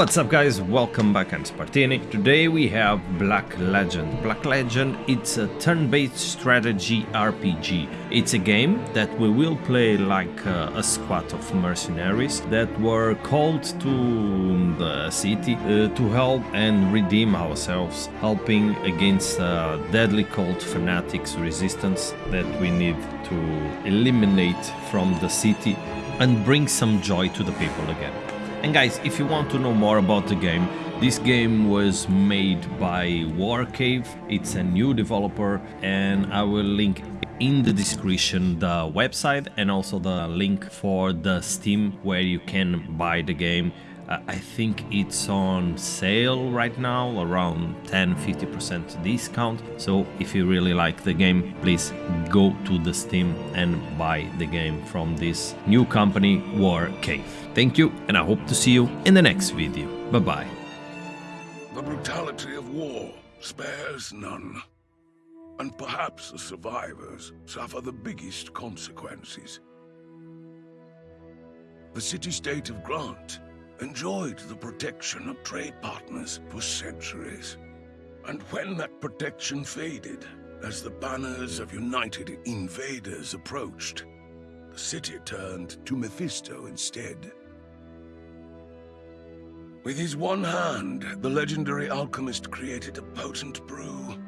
What's up guys, welcome back, I'm Spartini. Today we have Black Legend. Black Legend, it's a turn-based strategy RPG. It's a game that we will play like uh, a squad of mercenaries that were called to the city uh, to help and redeem ourselves, helping against uh, deadly cult fanatics resistance that we need to eliminate from the city and bring some joy to the people again. And guys, if you want to know more about the game, this game was made by Warcave, it's a new developer and I will link in the description the website and also the link for the Steam where you can buy the game I think it's on sale right now, around 10-50% discount. So if you really like the game, please go to the Steam and buy the game from this new company, War Cave. Thank you, and I hope to see you in the next video. Bye-bye. The brutality of war spares none. And perhaps the survivors suffer the biggest consequences. The city-state of Grant enjoyed the protection of trade partners for centuries. And when that protection faded, as the banners of united invaders approached, the city turned to Mephisto instead. With his one hand, the legendary alchemist created a potent brew,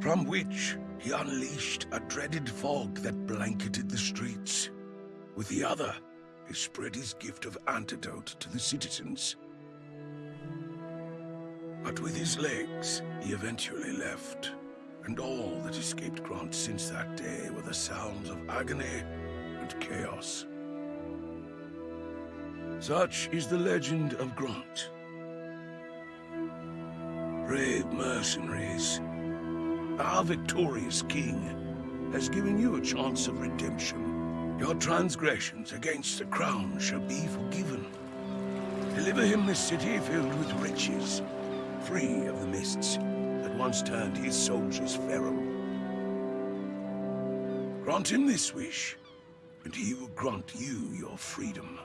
from which he unleashed a dreaded fog that blanketed the streets. With the other, he spread his gift of antidote to the citizens. But with his legs, he eventually left. And all that escaped Grant since that day were the sounds of agony and chaos. Such is the legend of Grant. Brave mercenaries, our victorious king has given you a chance of redemption. Your transgressions against the crown shall be forgiven. Deliver him this city filled with riches, free of the mists that once turned his soldiers feral. Grant him this wish, and he will grant you your freedom.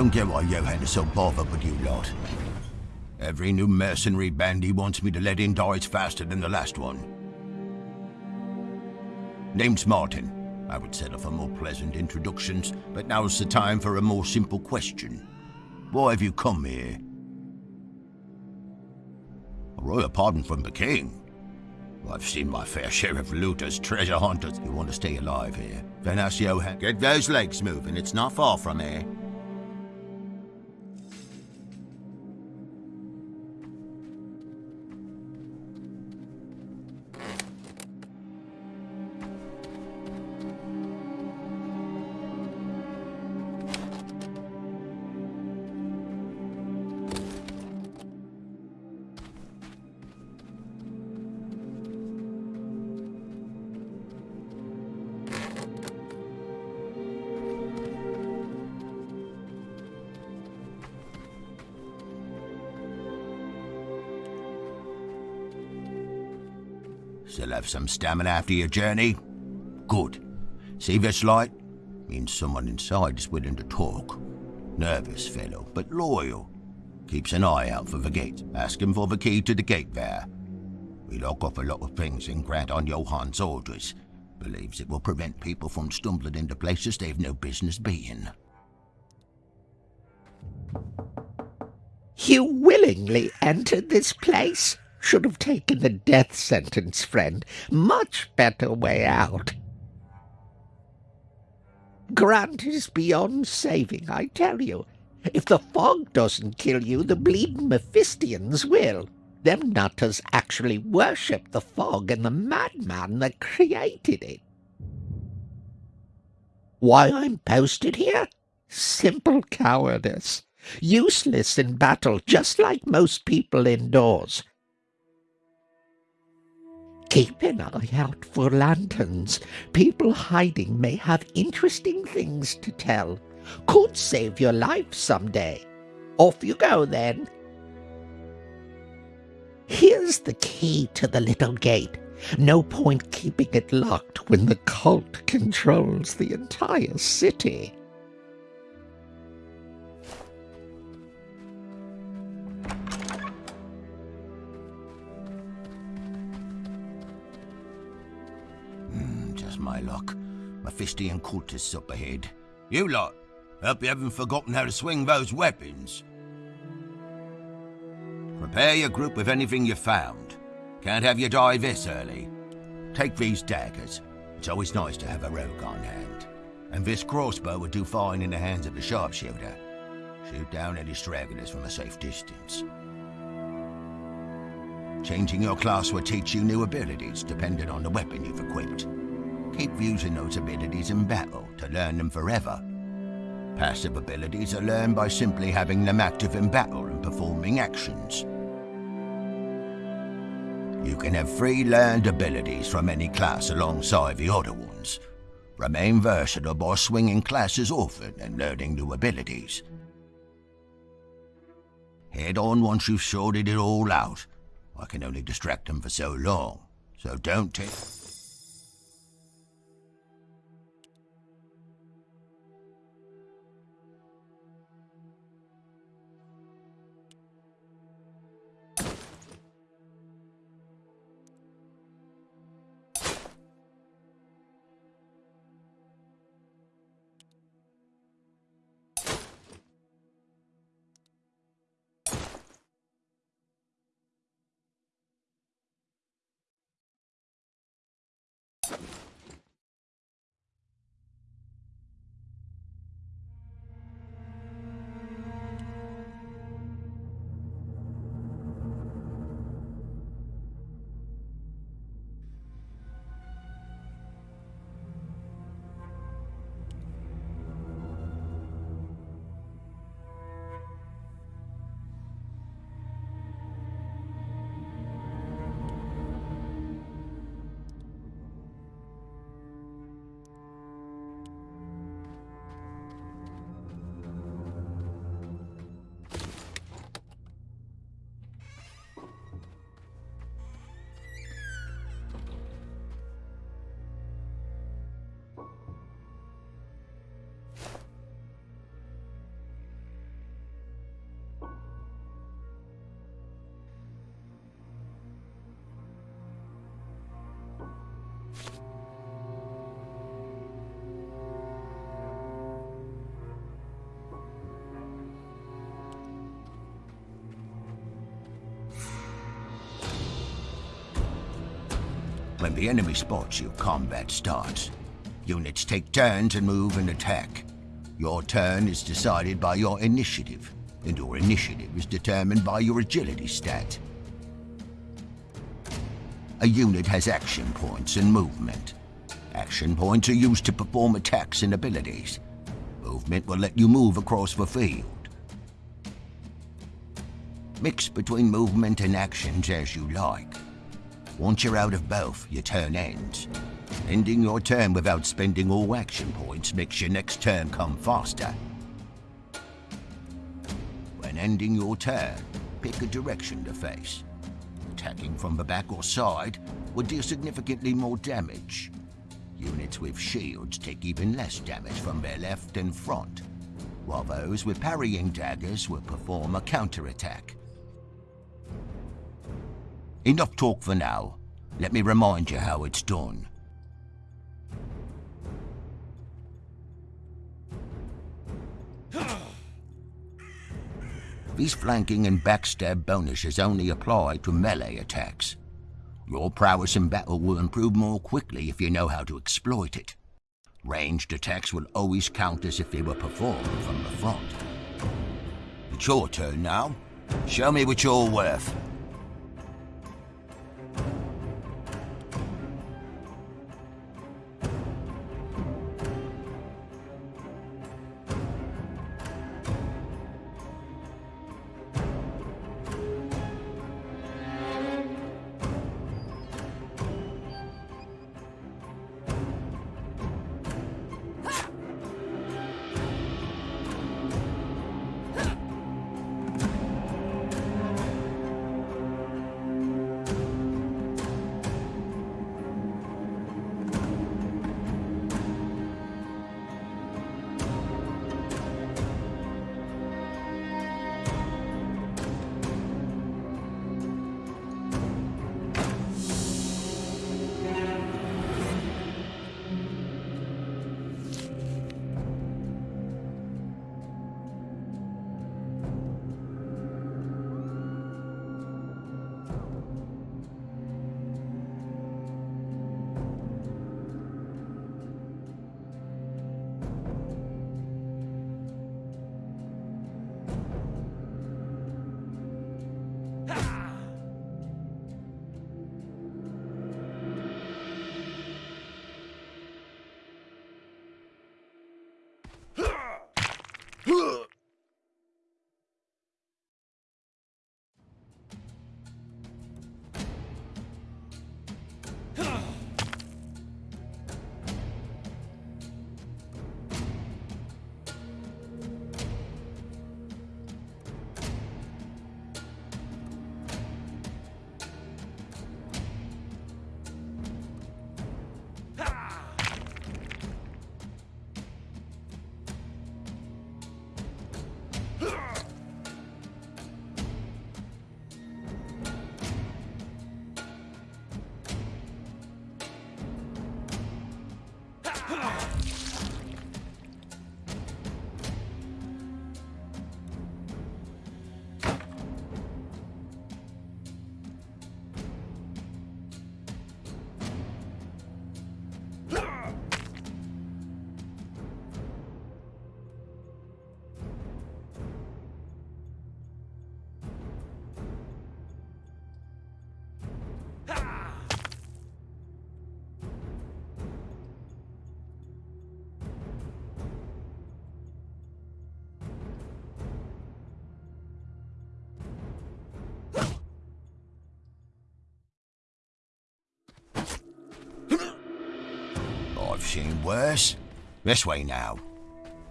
Don't get why Johan is so bothered with you lot. Every new mercenary band he wants me to let in dies faster than the last one. Name's Martin. I would settle for more pleasant introductions, but now's the time for a more simple question. Why have you come here? A royal pardon from the king? I've seen my fair share of looters, treasure hunters. You want to stay alive here? Then ask Johan. Get those legs moving, it's not far from here. Some stamina after your journey? Good. See this light? Means someone inside is willing to talk. Nervous fellow, but loyal. Keeps an eye out for the gate. Ask him for the key to the gate there. We lock off a lot of things and grant on Johann's orders. Believes it will prevent people from stumbling into places they've no business being. You willingly entered this place? Should have taken the death sentence, friend. Much better way out. Grant is beyond saving, I tell you. If the fog doesn't kill you, the bleeding Mephistians will. Them nutters actually worship the fog and the madman that created it. Why I'm posted here? Simple cowardice. Useless in battle, just like most people indoors. Keep an eye out for lanterns. People hiding may have interesting things to tell. Could save your life someday. Off you go then. Here's the key to the little gate. No point keeping it locked when the cult controls the entire city. My luck. Mephistian cultists up ahead. You lot, hope you haven't forgotten how to swing those weapons. Prepare your group with anything you found. Can't have you die this early. Take these daggers. It's always nice to have a rogue on hand. And this crossbow would do fine in the hands of a sharpshooter. Shoot down any stragglers from a safe distance. Changing your class will teach you new abilities, depending on the weapon you've equipped. Keep using those abilities in battle to learn them forever. Passive abilities are learned by simply having them active in battle and performing actions. You can have free learned abilities from any class alongside the other ones. Remain versatile by swinging classes often and learning new abilities. Head on once you've sorted it all out. I can only distract them for so long, so don't take... When the enemy spots you, combat starts. Units take turns and move and attack. Your turn is decided by your initiative, and your initiative is determined by your agility stat. A unit has action points and movement. Action points are used to perform attacks and abilities. Movement will let you move across the field. Mix between movement and actions as you like. Once you're out of both, your turn ends. Ending your turn without spending all action points makes your next turn come faster. When ending your turn, pick a direction to face. Attacking from the back or side would deal significantly more damage. Units with shields take even less damage from their left and front, while those with parrying daggers will perform a counterattack. Enough talk for now. Let me remind you how it's done. These flanking and backstab bonuses only apply to melee attacks. Your prowess in battle will improve more quickly if you know how to exploit it. Ranged attacks will always count as if they were performed from the front. It's your turn now. Show me what you're worth. I've seen worse. This way now.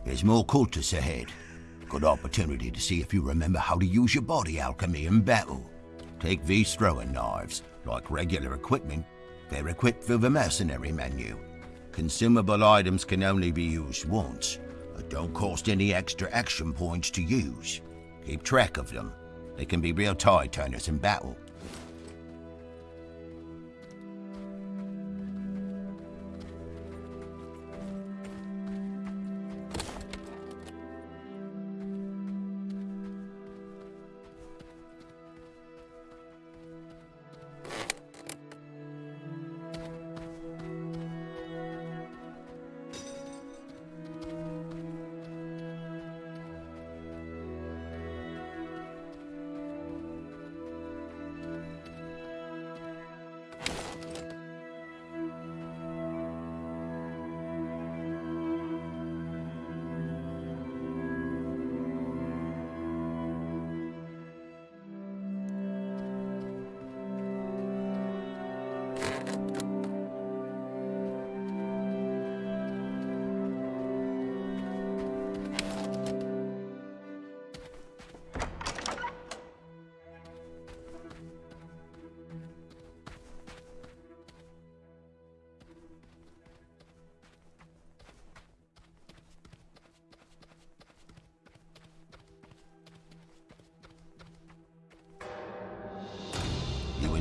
There's more cultists ahead. Good opportunity to see if you remember how to use your body alchemy in battle. Take these throwing knives. Like regular equipment, they're equipped through the mercenary menu. Consumable items can only be used once, but don't cost any extra action points to use. Keep track of them. They can be real tide turners in battle.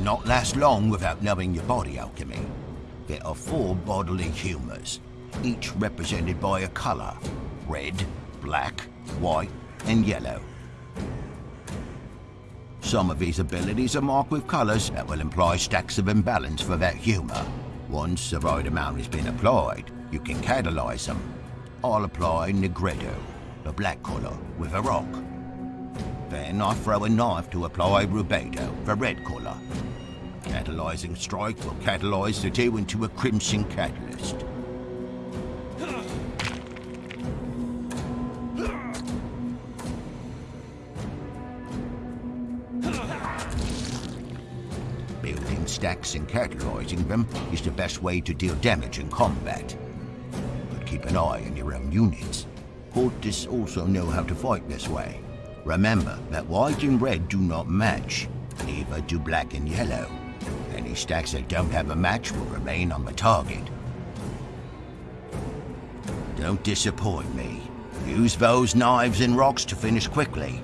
Not last long without knowing your body alchemy. There are four bodily humors, each represented by a color. Red, black, white, and yellow. Some of these abilities are marked with colors that will imply stacks of imbalance for that humor. Once the right amount has been applied, you can catalyze them. I'll apply Nigredo, the black color, with a rock. Then I throw a knife to apply rubedo the red colour. Catalyzing strike will catalyze the two into a crimson catalyst. Building stacks and catalyzing them is the best way to deal damage in combat. But keep an eye on your own units. Cultists also know how to fight this way. Remember that white and red do not match, neither do black and yellow. Any stacks that don't have a match will remain on the target. Don't disappoint me. Use those knives and rocks to finish quickly.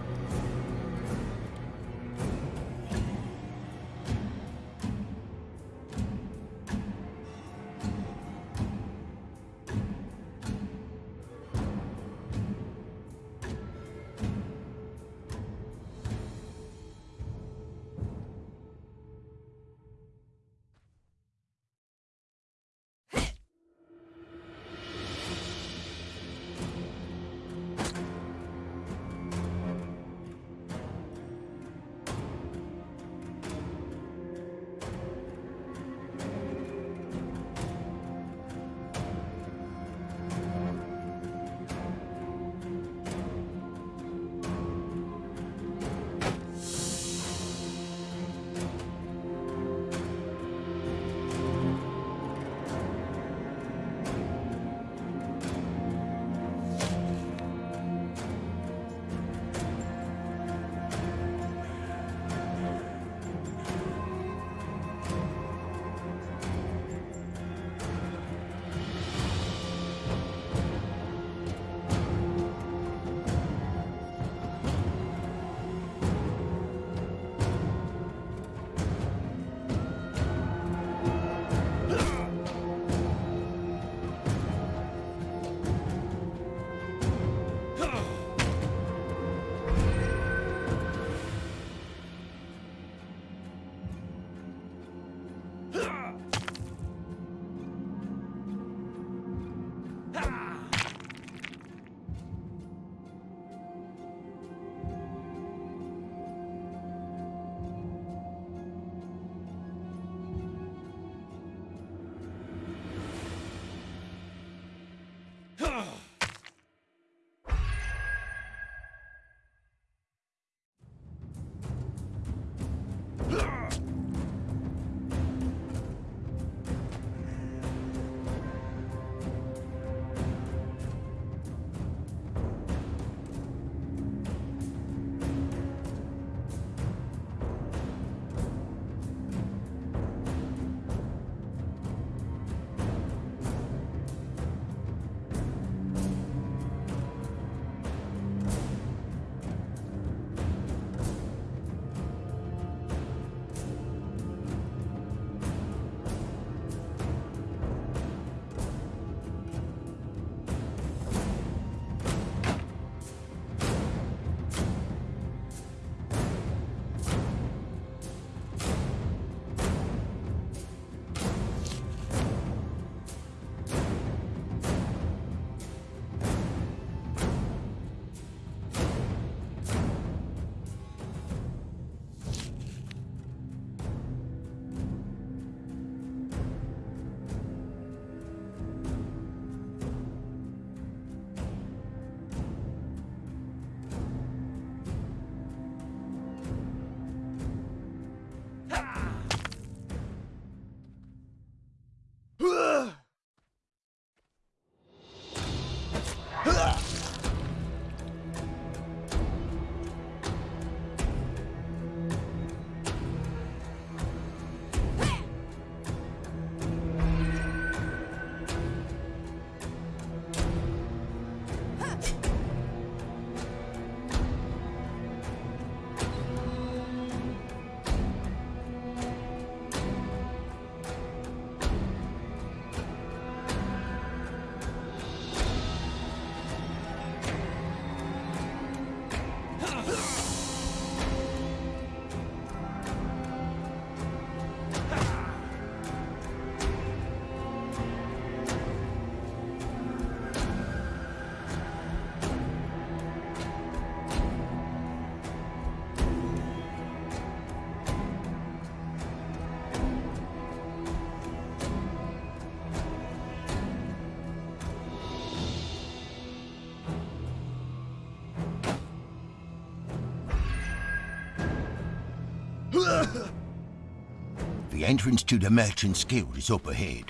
Entrance to the Merchant's Guild is up ahead.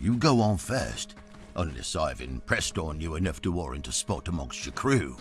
You go on first, unless I've impressed on you enough to warrant a spot amongst your crew.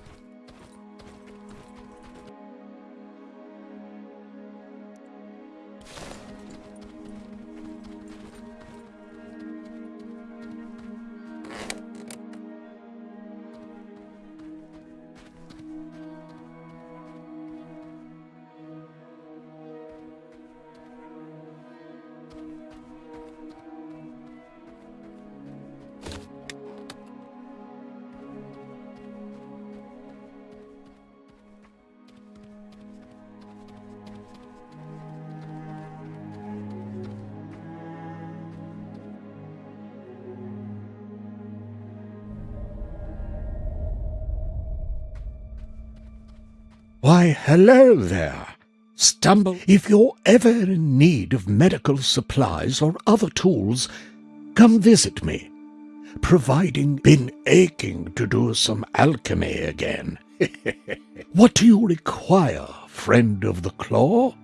Why, hello there. Stumble. If you're ever in need of medical supplies or other tools, come visit me. Providing been aching to do some alchemy again. what do you require, friend of the claw?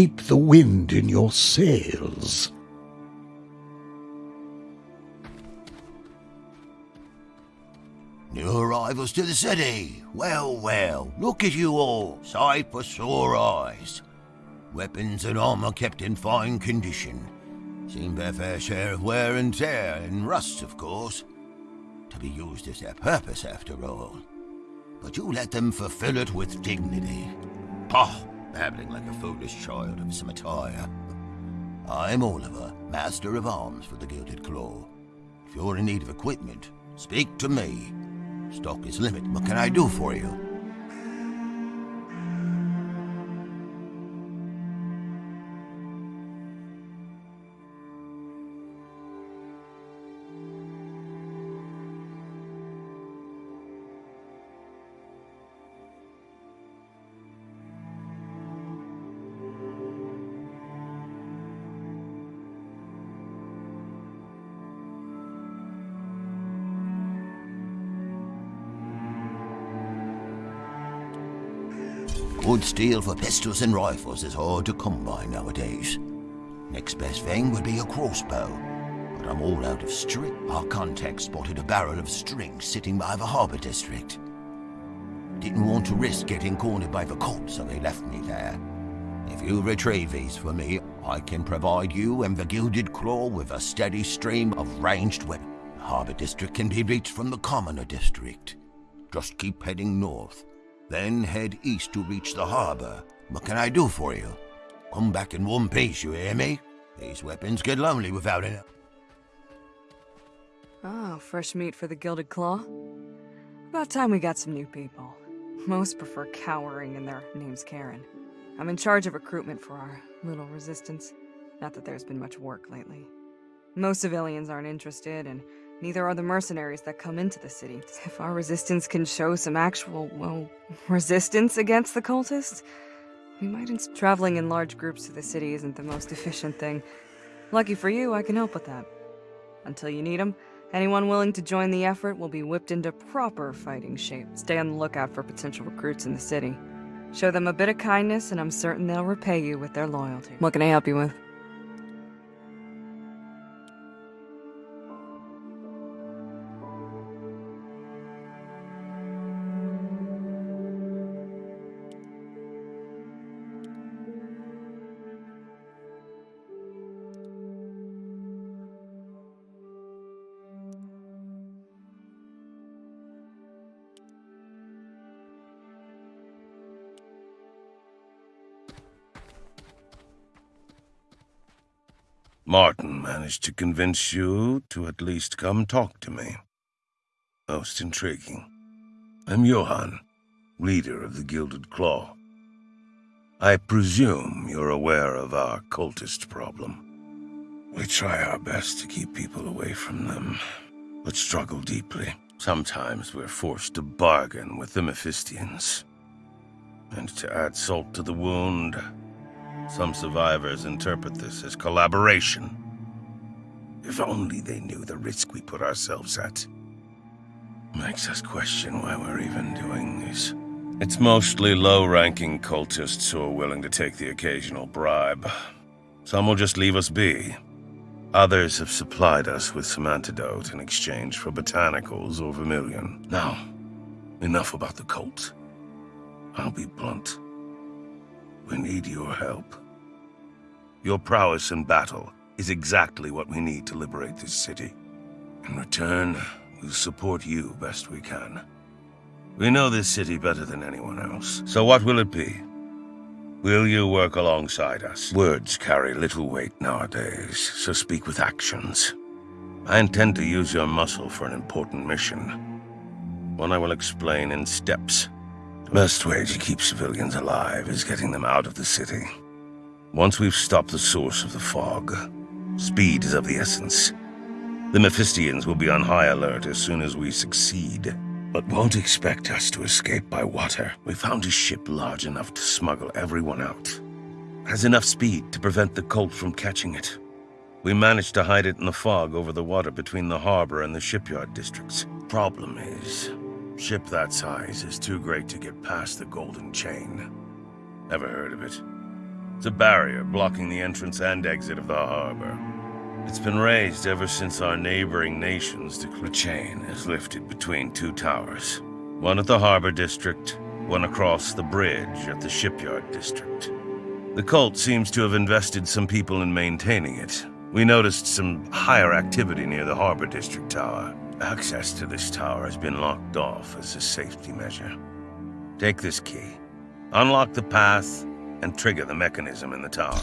Keep the wind in your sails. New arrivals to the city. Well, well, look at you all, sight for sore eyes. Weapons and armor kept in fine condition. Seen their fair share of wear and tear, and rust, of course. To be used as their purpose, after all. But you let them fulfill it with dignity. Pah! Babbling like a foolish child of some attire. I'm Oliver, Master of Arms for the Gilded Claw. If you're in need of equipment, speak to me. Stock is limited. What can I do for you? Steel for pistols and rifles is hard to come by nowadays. Next best thing would be a crossbow. But I'm all out of string. Our contact spotted a barrel of string sitting by the harbour district. Didn't want to risk getting cornered by the cops, so they left me there. If you retrieve these for me, I can provide you and the Gilded Claw with a steady stream of ranged weapons. The harbour district can be reached from the commoner district. Just keep heading north. Then head east to reach the harbor. What can I do for you? Come back in one piece, you hear me? These weapons get lonely without it. Oh, fresh meat for the Gilded Claw. About time we got some new people. Most prefer cowering and their name's Karen. I'm in charge of recruitment for our little resistance. Not that there's been much work lately. Most civilians aren't interested, and Neither are the mercenaries that come into the city. If our resistance can show some actual, well, resistance against the cultists, we might. Ins Traveling in large groups to the city isn't the most efficient thing. Lucky for you, I can help with that. Until you need them, anyone willing to join the effort will be whipped into proper fighting shape. Stay on the lookout for potential recruits in the city. Show them a bit of kindness, and I'm certain they'll repay you with their loyalty. What can I help you with? Martin managed to convince you to at least come talk to me. Most intriguing. I'm Johann, leader of the Gilded Claw. I presume you're aware of our cultist problem. We try our best to keep people away from them, but struggle deeply. Sometimes we're forced to bargain with the Mephistians. And to add salt to the wound, some survivors interpret this as collaboration. If only they knew the risk we put ourselves at. Makes us question why we're even doing this. It's mostly low-ranking cultists who are willing to take the occasional bribe. Some will just leave us be. Others have supplied us with some antidote in exchange for botanicals or vermilion. Now, enough about the cult. I'll be blunt. We need your help. Your prowess in battle is exactly what we need to liberate this city. In return, we'll support you best we can. We know this city better than anyone else. So what will it be? Will you work alongside us? Words carry little weight nowadays, so speak with actions. I intend to use your muscle for an important mission. One I will explain in steps. Best way to keep civilians alive is getting them out of the city. Once we've stopped the source of the fog, speed is of the essence. The Mephistians will be on high alert as soon as we succeed, but won't expect us to escape by water. We found a ship large enough to smuggle everyone out. Has enough speed to prevent the cult from catching it. We managed to hide it in the fog over the water between the harbor and the shipyard districts. Problem is, ship that size is too great to get past the Golden Chain. Never heard of it. It's a barrier blocking the entrance and exit of the harbor. It's been raised ever since our neighboring nations the chain is lifted between two towers. One at the harbor district, one across the bridge at the shipyard district. The cult seems to have invested some people in maintaining it. We noticed some higher activity near the harbor district tower. Access to this tower has been locked off as a safety measure. Take this key. Unlock the path and trigger the mechanism in the tower.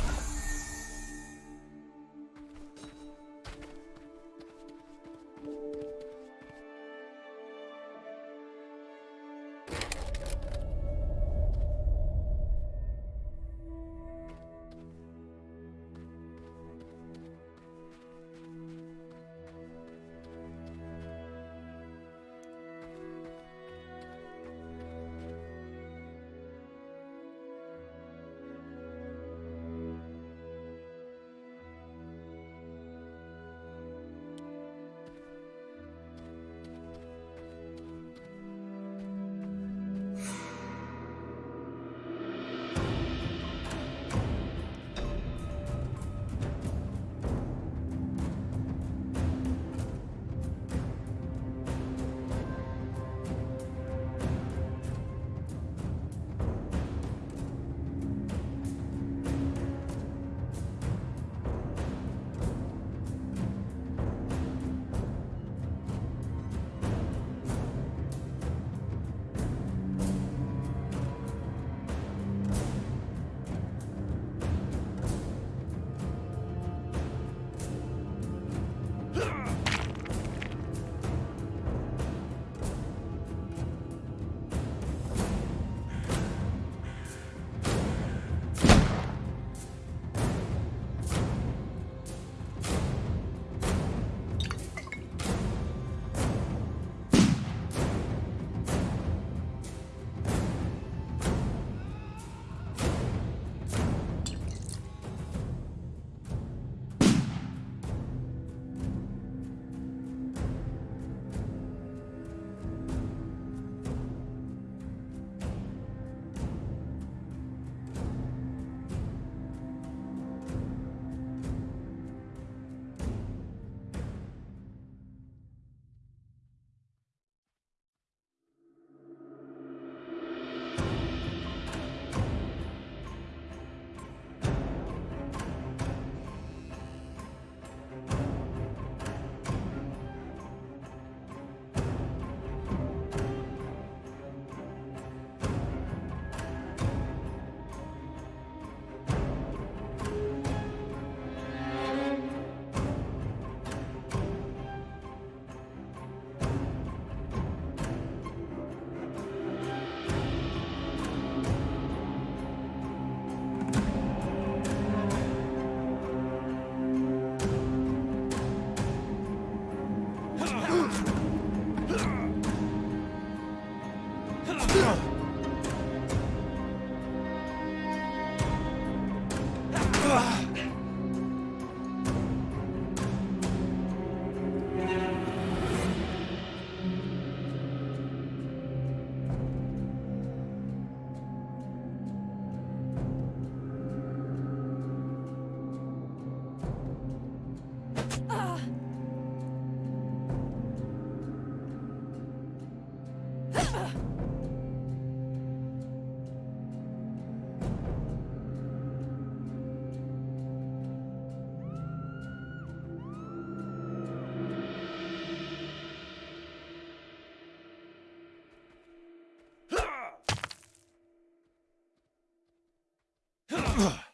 Ugh.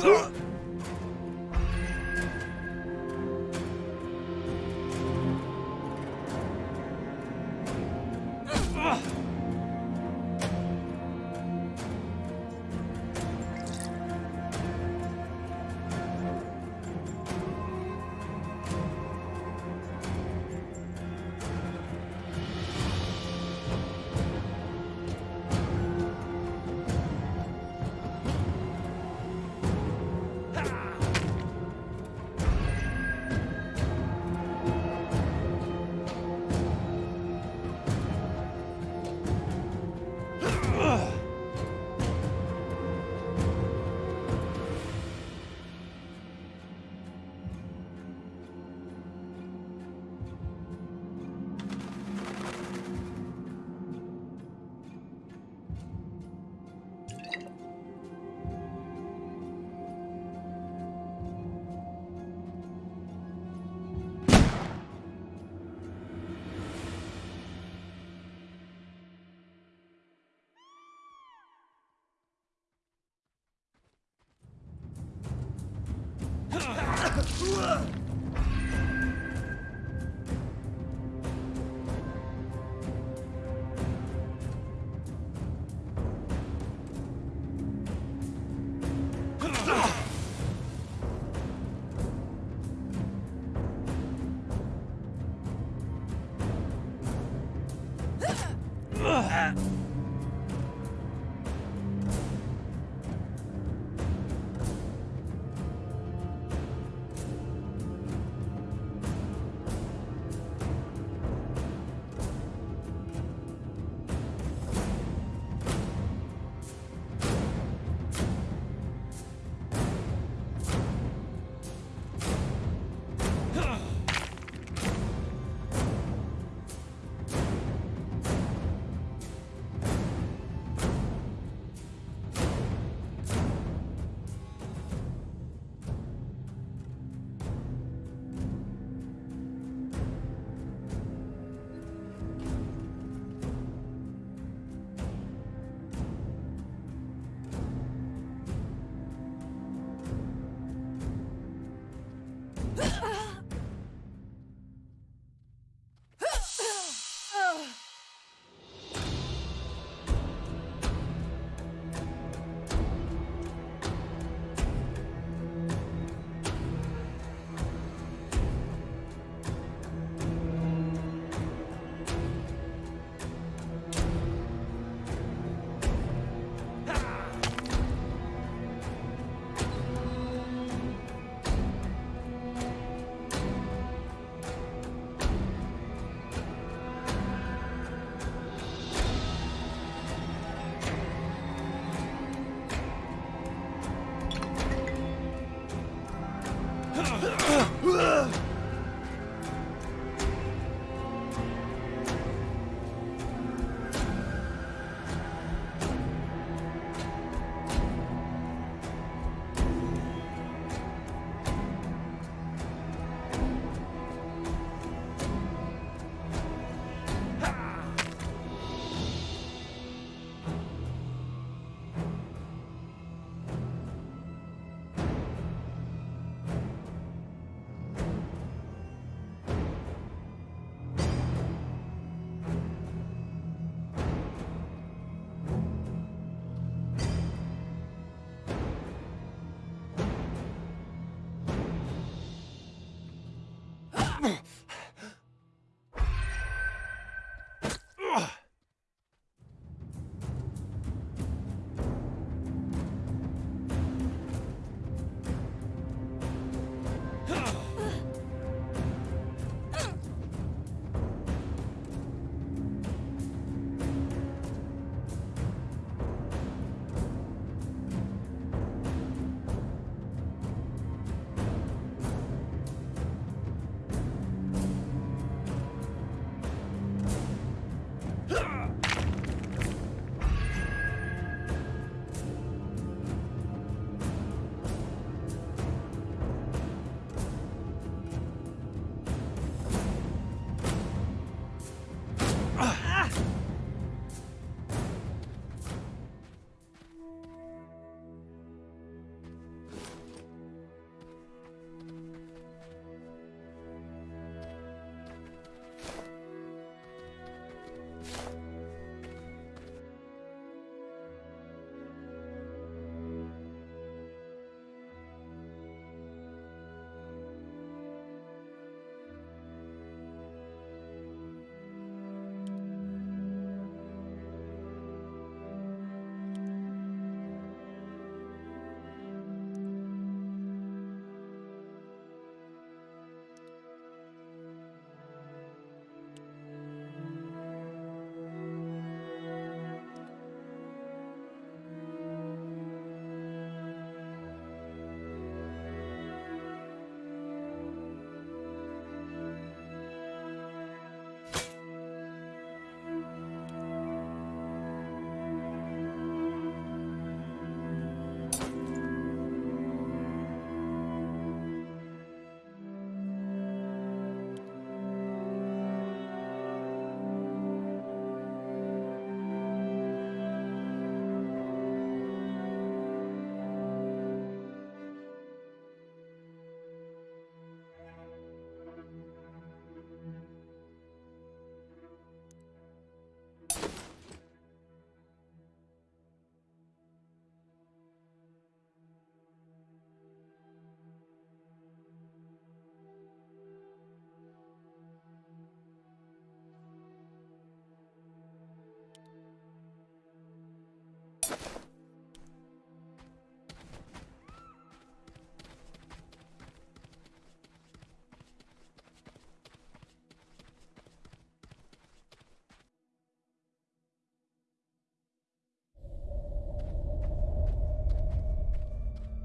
不。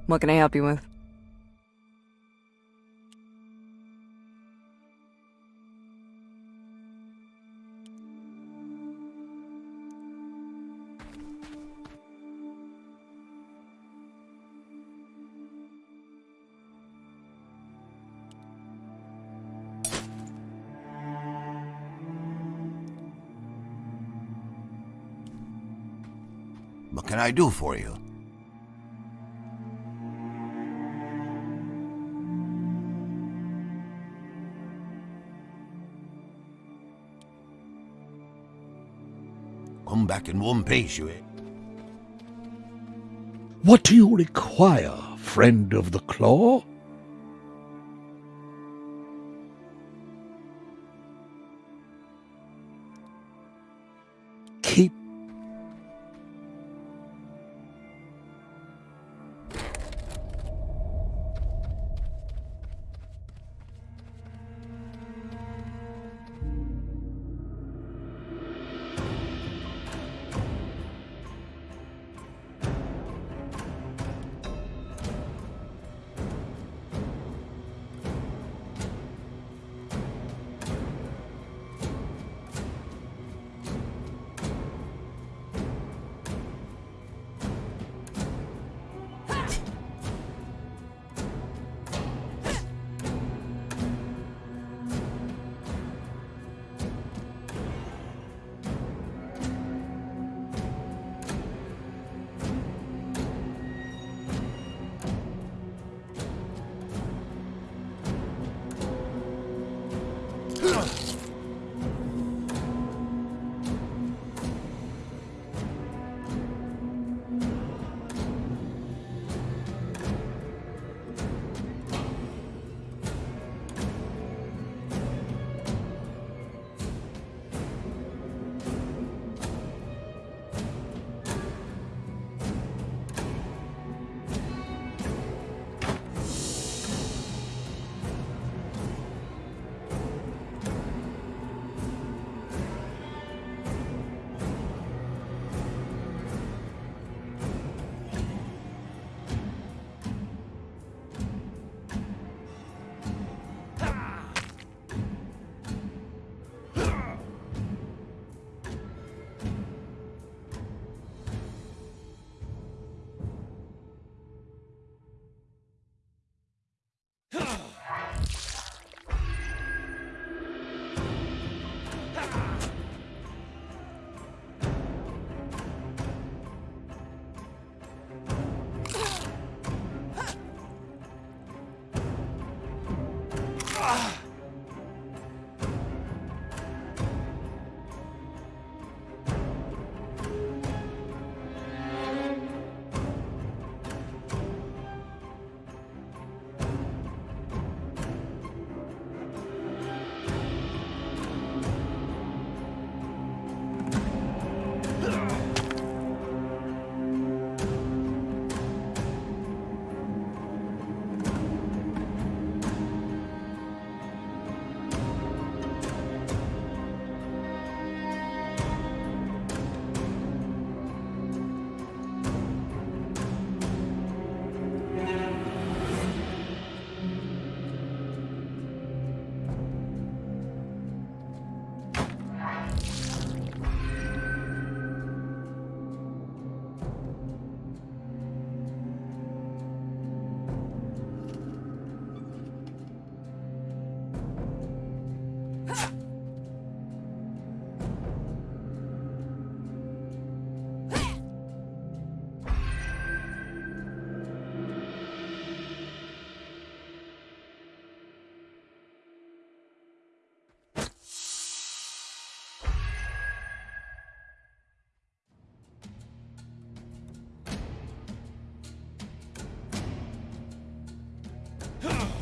What can I help you with? What can I do for you? Come back in one piece, you it. What do you require, friend of the claw? Ah!